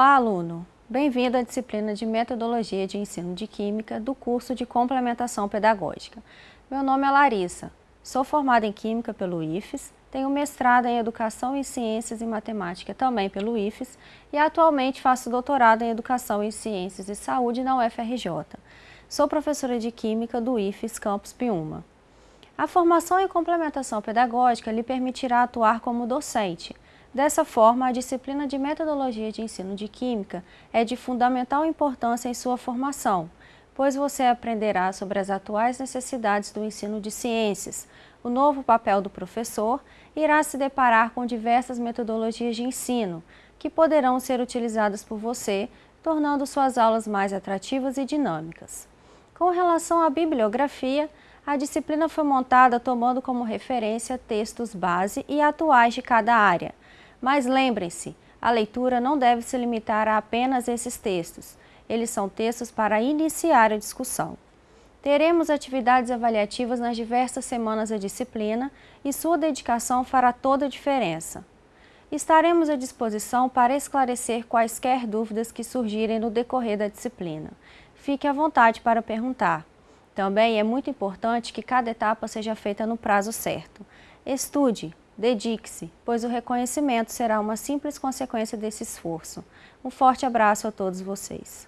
aluno! Bem-vindo à disciplina de Metodologia de Ensino de Química do curso de Complementação Pedagógica. Meu nome é Larissa, sou formada em Química pelo IFES, tenho mestrado em Educação em Ciências e Matemática também pelo IFES e atualmente faço doutorado em Educação em Ciências e Saúde na UFRJ. Sou professora de Química do IFES Campus Piuma. A formação em complementação pedagógica lhe permitirá atuar como docente, Dessa forma, a disciplina de Metodologia de Ensino de Química é de fundamental importância em sua formação, pois você aprenderá sobre as atuais necessidades do ensino de ciências, o novo papel do professor irá se deparar com diversas metodologias de ensino, que poderão ser utilizadas por você, tornando suas aulas mais atrativas e dinâmicas. Com relação à bibliografia, a disciplina foi montada tomando como referência textos base e atuais de cada área, mas lembrem-se, a leitura não deve se limitar a apenas esses textos. Eles são textos para iniciar a discussão. Teremos atividades avaliativas nas diversas semanas da disciplina e sua dedicação fará toda a diferença. Estaremos à disposição para esclarecer quaisquer dúvidas que surgirem no decorrer da disciplina. Fique à vontade para perguntar. Também é muito importante que cada etapa seja feita no prazo certo. Estude, Dedique-se, pois o reconhecimento será uma simples consequência desse esforço. Um forte abraço a todos vocês.